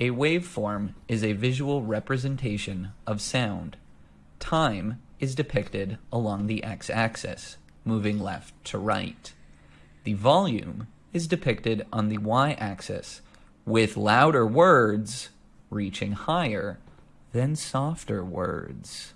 A waveform is a visual representation of sound. Time is depicted along the x-axis, moving left to right. The volume is depicted on the y-axis, with louder words reaching higher than softer words.